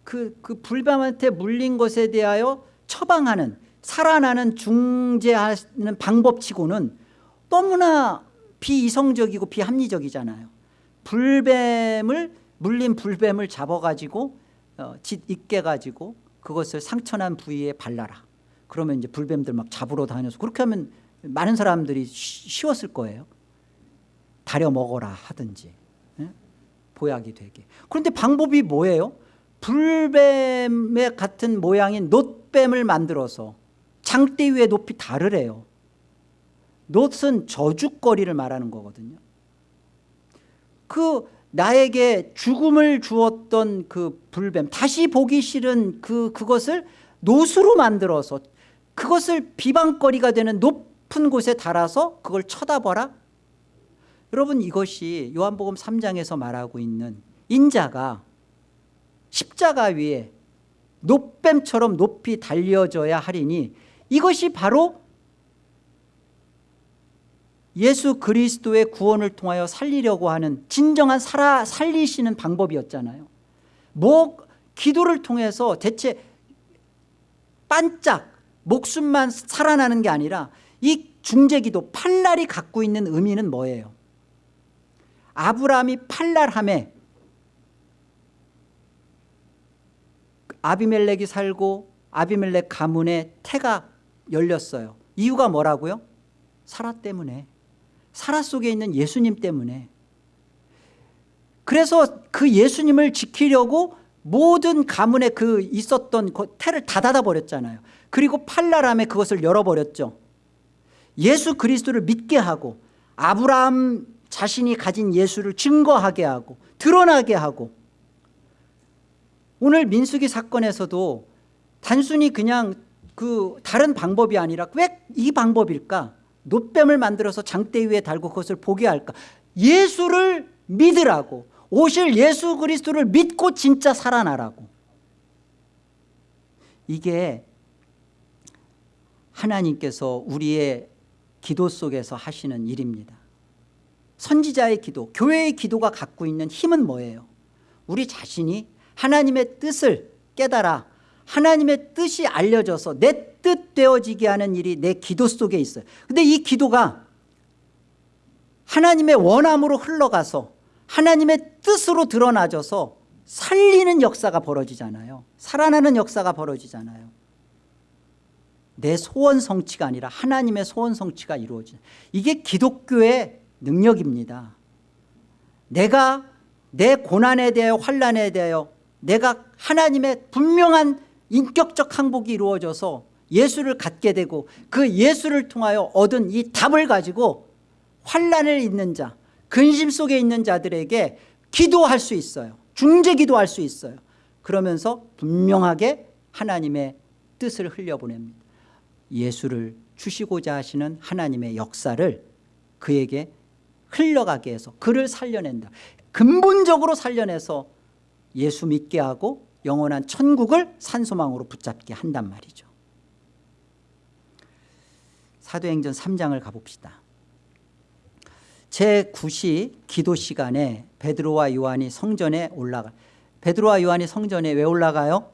그, 그 불뱀한테 물린 것에 대하여 처방하는 살아나는 중재하는 방법치고는 너무나 비이성적이고 비합리적이잖아요. 불뱀을 물린 불뱀을 잡아가지고 어, 짓 있게 가지고 그것을 상처난 부위에 발라라. 그러면 이제 불뱀들 막 잡으러 다녀서 그렇게 하면 많은 사람들이 쉬웠을 거예요. 다려 먹어라 하든지 예? 보약이 되게. 그런데 방법이 뭐예요? 불뱀의 같은 모양인 놋뱀을 만들어서 장대 위에 높이 다르래요. 놋은 저주거리를 말하는 거거든요. 그 나에게 죽음을 주었던 그 불뱀 다시 보기 싫은 그 그것을 놋으로 만들어서 그것을 비방거리가 되는 높 높은 곳에 달아서 그걸 쳐다봐라. 여러분 이것이 요한복음 3장에서 말하고 있는 인자가 십자가 위에 높뱀처럼 높이 달려져야 하리니 이것이 바로 예수 그리스도의 구원을 통하여 살리려고 하는 진정한 살아, 살리시는 방법이었잖아요. 뭐 기도를 통해서 대체 반짝 목숨만 살아나는 게 아니라 이 중재기도 팔날이 갖고 있는 의미는 뭐예요? 아브라함이 팔날함에 아비멜렉이 살고 아비멜렉 가문에 태가 열렸어요. 이유가 뭐라고요? 사라 때문에 사라 속에 있는 예수님 때문에 그래서 그 예수님을 지키려고 모든 가문에 그 있었던 그 태를 다 닫아버렸잖아요. 그리고 팔날함에 그것을 열어버렸죠. 예수 그리스도를 믿게 하고 아브라함 자신이 가진 예수를 증거하게 하고 드러나게 하고 오늘 민수기 사건에서도 단순히 그냥 그 다른 방법이 아니라 왜 이 방법일까? 노뱀을 만들어서 장대 위에 달고 그것을 보게 할까? 예수를 믿으라고. 오실 예수 그리스도를 믿고 진짜 살아나라고. 이게 하나님께서 우리의 기도 속에서 하시는 일입니다. 선지자의 기도 교회의 기도가 갖고 있는 힘은 뭐예요? 우리 자신이 하나님의 뜻을 깨달아 하나님의 뜻이 알려져서 내 뜻 되어지게 하는 일이 내 기도 속에 있어요. 근데 이 기도가 하나님의 원함으로 흘러가서 하나님의 뜻으로 드러나져서 살리는 역사가 벌어지잖아요. 살아나는 역사가 벌어지잖아요 내 소원 성취가 아니라 하나님의 소원 성취가 이루어지는 이게 기독교의 능력입니다. 내가 내 고난에 대하여 환란에 대하여 내가 하나님의 분명한 인격적 항복이 이루어져서 예수를 갖게 되고 그 예수를 통하여 얻은 이 답을 가지고 환란을 있는 자 근심 속에 있는 자들에게 기도할 수 있어요. 중재 기도할 수 있어요. 그러면서 분명하게 하나님의 뜻을 흘려보냅니다 예수를 주시고자 하시는 하나님의 역사를 그에게 흘러가게 해서 그를 살려낸다 근본적으로 살려내서 예수 믿게 하고 영원한 천국을 산소망으로 붙잡게 한단 말이죠 사도행전 3장을 가봅시다 제9시 기도 시간에 베드로와 요한이 성전에 올라가 베드로와 요한이 성전에 왜 올라가요?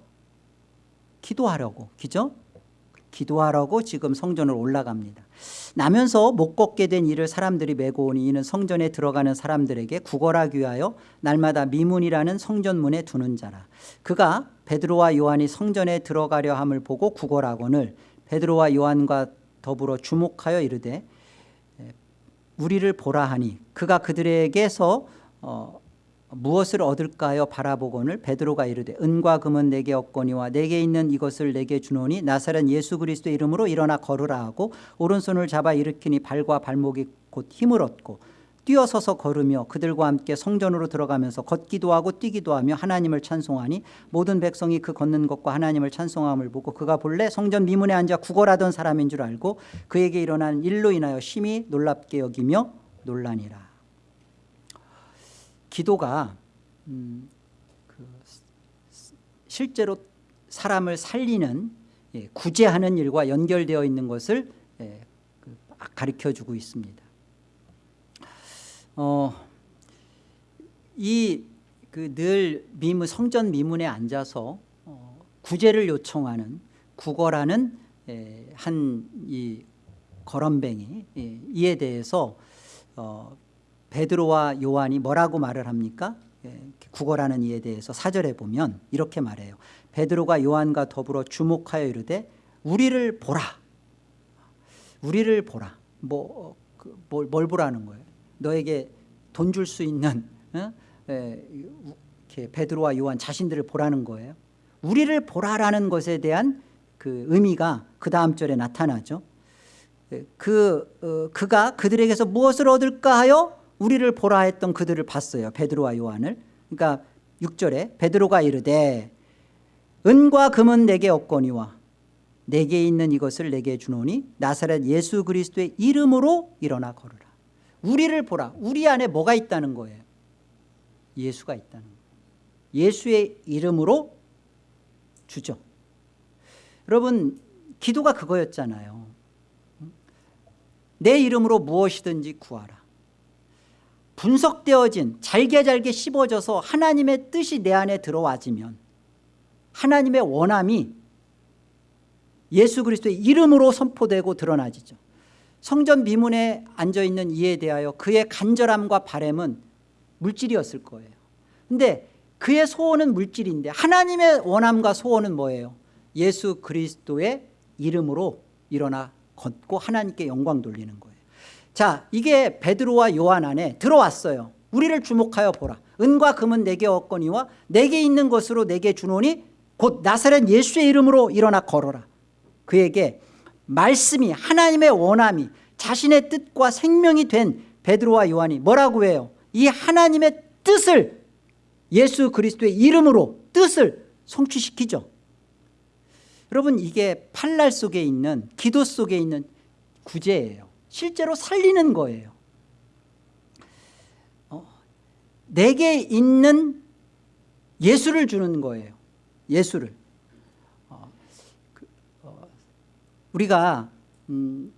기도하려고 그죠? 기도하라고 지금 성전으로 올라갑니다. 나면서 못 걷게 된 이를 사람들이 메고 오니 이는 성전에 들어가는 사람들에게 구걸하기 위하여 날마다 미문이라는 성전문에 두는 자라. 그가 베드로와 요한이 성전에 들어가려 함을 보고 구걸하거늘 베드로와 요한과 더불어 주목하여 이르되 우리를 보라 하니 그가 그들에게서 어, 무엇을 얻을까요? 바라보거늘 베드로가 이르되 은과 금은 내게 없거니와 내게 있는 이것을 내게 주노니 나사렛 예수 그리스도 이름으로 일어나 걸으라 하고 오른손을 잡아 일으키니 발과 발목이 곧 힘을 얻고 뛰어서서 걸으며 그들과 함께 성전으로 들어가면서 걷기도 하고 뛰기도 하며 하나님을 찬송하니 모든 백성이 그 걷는 것과 하나님을 찬송함을 보고 그가 본래 성전 미문에 앉아 구걸하던 사람인 줄 알고 그에게 일어난 일로 인하여 심히 놀랍게 여기며 논란이라 기도가 음, 그 실제로 사람을 살리는 예, 구제하는 일과 연결되어 있는 것을 예, 그 가르쳐주고 있습니다. 어, 이그 미문 성전 미문에 앉아서 어, 구제를 요청하는 구걸하는 예, 한이 거럼뱅이 예, 이에 대해서 어, 베드로와 요한이 뭐라고 말을 합니까? 예, 구걸하는 이에 대해서 사절에 보면 이렇게 말해요. 베드로가 요한과 더불어 주목하여 이르되 우리를 보라. 우리를 보라. 뭐, 어, 그, 뭘, 뭘 보라는 거예요? 너에게 돈 줄 수 있는 어? 에, 이렇게 베드로와 요한 자신들을 보라는 거예요. 우리를 보라라는 것에 대한 그 의미가 그 다음 절에 나타나죠. 그 어, 그가 그들에게서 무엇을 얻을까 하여 우리를 보라 했던 그들을 봤어요. 베드로와 요한을. 그러니까 6절에 베드로가 이르되 은과 금은 내게 없거니와 내게 있는 이것을 내게 주노니 나사렛 예수 그리스도의 이름으로 일어나 걸으라. 우리를 보라. 우리 안에 뭐가 있다는 거예요? 예수가 있다는 거예요. 예수의 이름으로 주죠. 여러분 기도가 그거였잖아요. 내 이름으로 무엇이든지 구하라. 분석되어진 잘게 잘게 씹어져서 하나님의 뜻이 내 안에 들어와지면 하나님의 원함이 예수 그리스도의 이름으로 선포되고 드러나지죠. 성전 미문에 앉아있는 이에 대하여 그의 간절함과 바램은 물질이었을 거예요. 근데 그의 소원은 물질인데 하나님의 원함과 소원은 뭐예요? 예수 그리스도의 이름으로 일어나 걷고 하나님께 영광 돌리는 거예요 자 이게 베드로와 요한 안에 들어왔어요. 우리를 주목하여 보라. 은과 금은 내게 없거니와 내게 있는 것으로 내게 주노니 곧 나사렛 예수의 이름으로 일어나 걸어라. 그에게 말씀이 하나님의 원함이 자신의 뜻과 생명이 된 베드로와 요한이 뭐라고 해요? 이 하나님의 뜻을 예수 그리스도의 이름으로 뜻을 성취시키죠. 여러분 이게 팔날 속에 있는 기도 속에 있는 구제예요 실제로 살리는 거예요. 어, 내게 있는 예수를 주는 거예요. 예수를. 어, 그, 어, 우리가 음,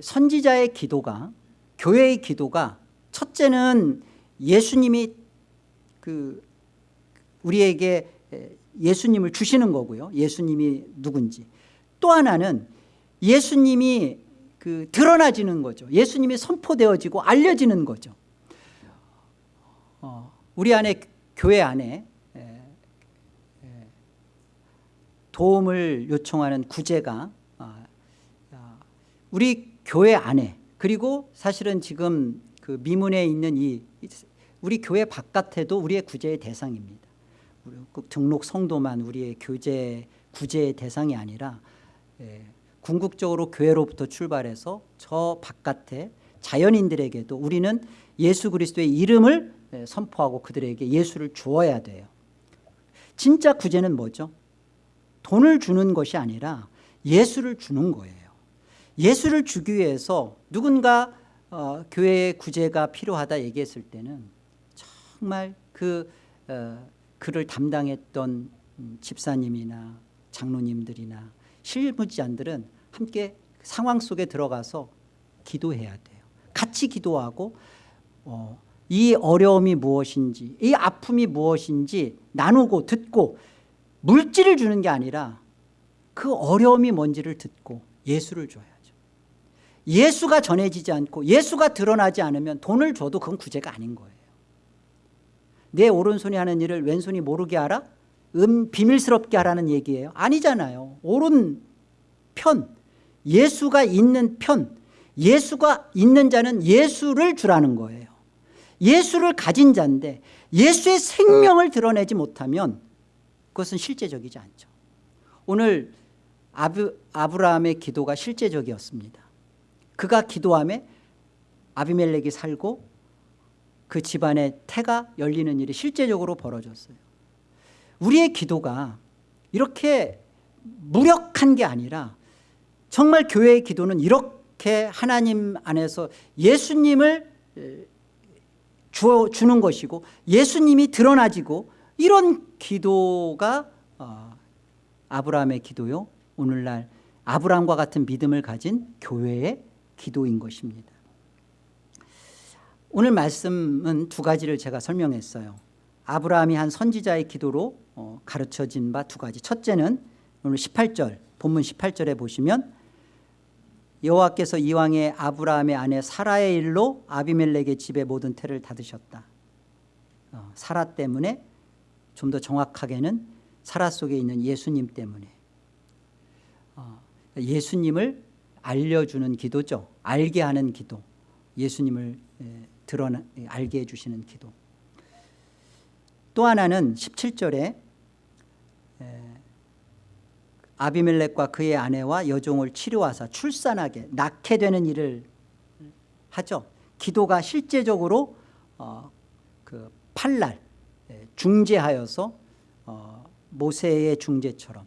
선지자의 기도가 교회의 기도가 첫째는 예수님이 그 우리에게 예수님을 주시는 거고요. 예수님이 누군지. 또 하나는 예수님이 그 드러나지는 거죠. 예수님이 선포되어지고 알려지는 거죠. 어, 우리 안에 교회 안에 에, 에, 도움을 요청하는 구제가 어, 우리 교회 안에 그리고 사실은 지금 그 미문에 있는 이 우리 교회 바깥에도 우리의 구제의 대상입니다. 등록 성도만 우리의 교제 구제의 대상이 아니라 예, 궁극적으로 교회로부터 출발해서 저 바깥에 자연인들에게도 우리는 예수 그리스도의 이름을 예, 선포하고 그들에게 예수를 주어야 돼요 진짜 구제는 뭐죠? 돈을 주는 것이 아니라 예수를 주는 거예요 예수를 주기 위해서 누군가 어, 교회의 구제가 필요하다 얘기했을 때는 정말 그 어, 그를 담당했던 음, 집사님이나 장로님들이나 실무자들은 함께 상황 속에 들어가서 기도해야 돼요. 같이 기도하고 어, 이 어려움이 무엇인지 이 아픔이 무엇인지 나누고 듣고 물질을 주는 게 아니라 그 어려움이 뭔지를 듣고 예수를 줘야죠. 예수가 전해지지 않고 예수가 드러나지 않으면 돈을 줘도 그건 구제가 아닌 거예요. 내 오른손이 하는 일을 왼손이 모르게 하라? 음, 비밀스럽게 하라는 얘기예요? 아니잖아요. 옳은 편 예수가 있는 편 예수가 있는 자는 예수를 주라는 거예요. 예수를 가진 자인데 예수의 생명을 드러내지 못하면 그것은 실제적이지 않죠. 오늘 아브, 아브라함의 기도가 실제적이었습니다. 그가 기도함에 아비멜렉이 살고 그 집안의 태가 열리는 일이 실제적으로 벌어졌어요. 우리의 기도가 이렇게 무력한 게 아니라 정말 교회의 기도는 이렇게 하나님 안에서 예수님을 주, 주는 것이고 예수님이 드러나지고 이런 기도가 어, 아브라함의 기도요 오늘날 아브라함과 같은 믿음을 가진 교회의 기도인 것입니다. 오늘 말씀은 두 가지를 제가 설명했어요. 아브라함이 한 선지자의 기도로 어, 가르쳐진 바 두 가지. 첫째는 오늘 18절 본문 18절에 보시면 여호와께서 이왕에 아브라함의 아내 사라의 일로 아비멜렉의 집의 모든 태를 닫으셨다. 어, 사라 때문에 좀 더 정확하게는 사라 속에 있는 예수님 때문에. 어, 예수님을 알려주는 기도죠. 알게 하는 기도. 예수님을 드러나 알게 해주시는 기도. 또 하나는 17절에 아비멜렉과 그의 아내와 여종을 치료하사 출산하게 낳게 되는 일을 하죠. 기도가 실제적으로 어, 그 팔날 중재하여서 어, 모세의 중재처럼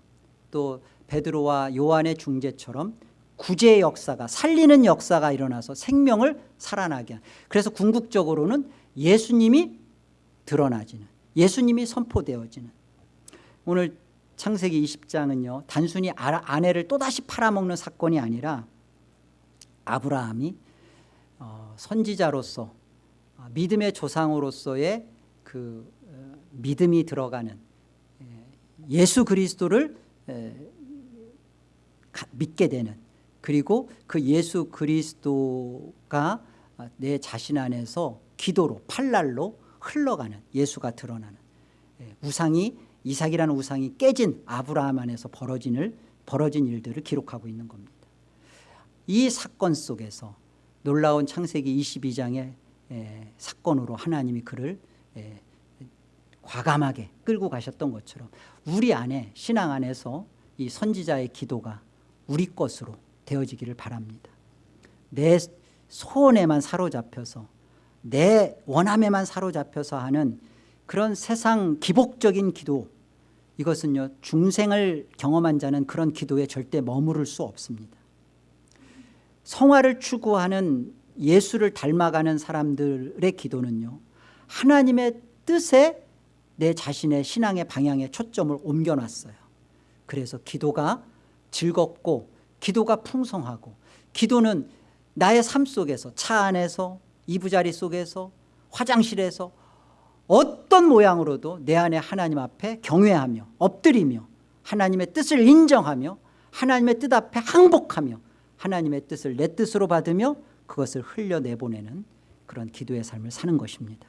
또 베드로와 요한의 중재처럼 구제 역사가 살리는 역사가 일어나서 생명을 살아나게 한 그래서 궁극적으로는 예수님이 드러나지는 예수님이 선포되어지는. 오늘 창세기 20장은요 단순히 아내를 또다시 팔아먹는 사건이 아니라 아브라함이 어, 선지자로서 어, 믿음의 조상으로서의 그 어, 믿음이 들어가는 예수 그리스도를 믿게 되는 그리고 그 예수 그리스도가 내 자신 안에서 기도로 팔날로 흘러가는 예수가 드러나는 예, 우상이 이삭이라는 우상이 깨진 아브라함 안에서 벌어진, 벌어진 일들을 기록하고 있는 겁니다. 이 사건 속에서 놀라운 창세기 22장의 예, 사건으로 하나님이 그를 예, 과감하게 끌고 가셨던 것처럼 우리 안에 신앙 안에서 이 선지자의 기도가 우리 것으로 되어지기를 바랍니다. 내 소원에만 사로잡혀서 내 원함에만 사로잡혀서 하는 그런 세상 기복적인 기도 이것은요 중생을 경험한 자는 그런 기도에 절대 머무를 수 없습니다. 성화를 추구하는 예수를 닮아가는 사람들의 기도는요 하나님의 뜻에 내 자신의 신앙의 방향에 초점을 옮겨놨어요. 그래서 기도가 즐겁고 기도가 풍성하고 기도는 나의 삶 속에서 차 안에서 이부자리 속에서 화장실에서 어떤 모양으로도 내 안에 하나님 앞에 경외하며 엎드리며 하나님의 뜻을 인정하며 하나님의 뜻 앞에 항복하며 하나님의 뜻을 내 뜻으로 받으며 그것을 흘려내보내는 그런 기도의 삶을 사는 것입니다.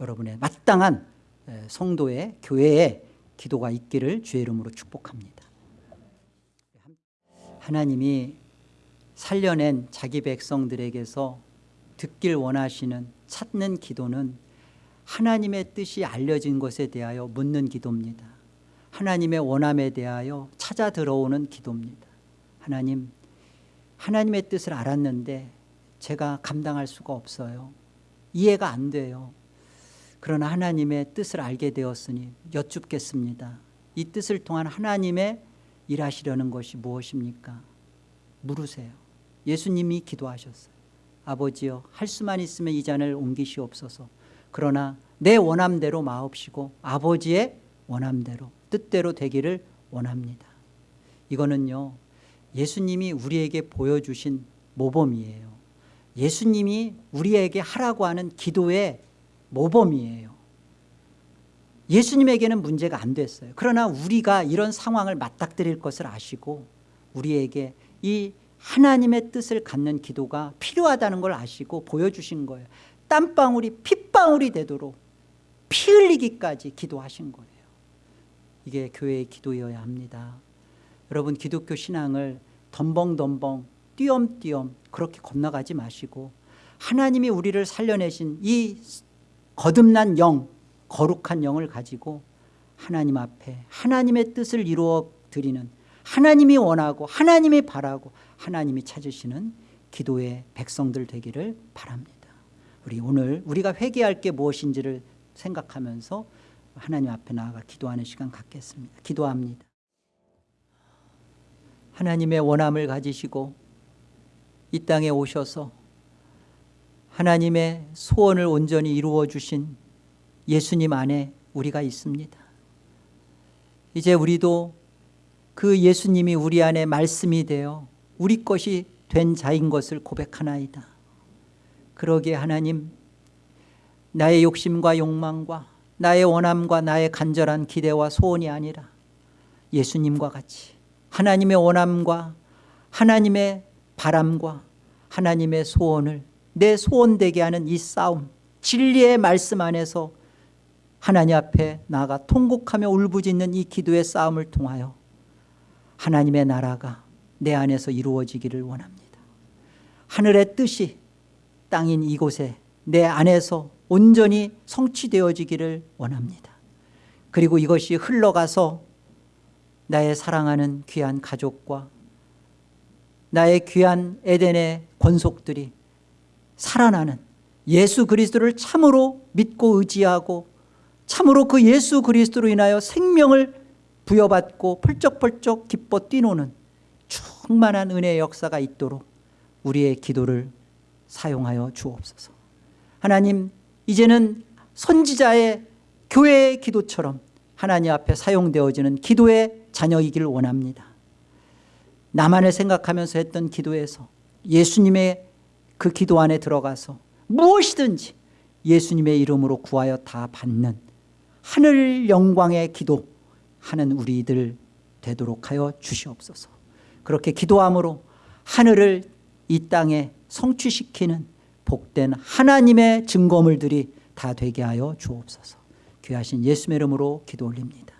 여러분의 마땅한 성도의 교회의 기도가 있기를 주의 이름으로 축복합니다. 하나님이 살려낸 자기 백성들에게서 듣길 원하시는 찾는 기도는 하나님의 뜻이 알려진 것에 대하여 묻는 기도입니다. 하나님의 원함에 대하여 찾아 들어오는 기도입니다. 하나님 하나님의 뜻을 알았는데 제가 감당할 수가 없어요. 이해가 안 돼요. 그러나 하나님의 뜻을 알게 되었으니 여쭙겠습니다. 이 뜻을 통한 하나님의 일하시려는 것이 무엇입니까? 물으세요. 예수님이 기도하셨어요. 아버지여 할 수만 있으면 이 잔을 옮기시옵소서 그러나 내 원함대로 마옵시고 아버지의 원함대로 뜻대로 되기를 원합니다. 이거는요 예수님이 우리에게 보여주신 모범이에요. 예수님이 우리에게 하라고 하는 기도의 모범이에요. 예수님에게는 문제가 안 됐어요. 그러나 우리가 이런 상황을 맞닥뜨릴 것을 아시고 우리에게 이 하나님의 뜻을 갖는 기도가 필요하다는 걸 아시고 보여주신 거예요 땀방울이 핏방울이 되도록 피 흘리기까지 기도하신 거예요. 이게 교회의 기도여야 합니다. 여러분 기독교 신앙을 덤벙덤벙 띄엄띄엄 그렇게 건너가지 마시고 하나님이 우리를 살려내신 이 거듭난 영 거룩한 영을 가지고 하나님 앞에 하나님의 뜻을 이루어 드리는 하나님이 원하고 하나님이 바라고 하나님이 찾으시는 기도의 백성들 되기를 바랍니다 우리 오늘 우리가 회개할 게 무엇인지를 생각하면서 하나님 앞에 나아가 기도하는 시간 갖겠습니다. 기도합니다. 하나님의 원함을 가지시고 이 땅에 오셔서 하나님의 소원을 온전히 이루어 주신 예수님 안에 우리가 있습니다. 이제 우리도 그 예수님이 우리 안에 말씀이 되어 우리 것이 된 자인 것을 고백하나이다 그러기에 하나님 나의 욕심과 욕망과 나의 원함과 나의 간절한 기대와 소원이 아니라 예수님과 같이 하나님의 원함과 하나님의 바람과 하나님의 소원을 내 소원되게 하는 이 싸움 진리의 말씀 안에서 하나님 앞에 나아가 통곡하며 울부짖는 이 기도의 싸움을 통하여 하나님의 나라가 내 안에서 이루어지기를 원합니다. 하늘의 뜻이 땅인 이곳에 내 안에서 온전히 성취되어지기를 원합니다. 그리고 이것이 흘러가서 나의 사랑하는 귀한 가족과 나의 귀한 에덴의 권속들이 살아나는 예수 그리스도를 참으로 믿고 의지하고 참으로 그 예수 그리스도로 인하여 생명을 부여받고 펄쩍펄쩍 기뻐 뛰노는 충만한 은혜의 역사가 있도록 우리의 기도를 사용하여 주옵소서. 하나님 이제는 선지자의 교회의 기도처럼 하나님 앞에 사용되어지는 기도의 자녀이기를 원합니다. 나만을 생각하면서 했던 기도에서 예수님의 그 기도 안에 들어가서 무엇이든지 예수님의 이름으로 구하여 다 받는 하늘 영광의 기도 하는 우리들 되도록 하여 주시옵소서. 그렇게 기도함으로 하늘을 이 땅에 성취시키는 복된 하나님의 증거물들이 다 되게 하여 주옵소서. 귀하신 예수의 이름으로 기도 올립니다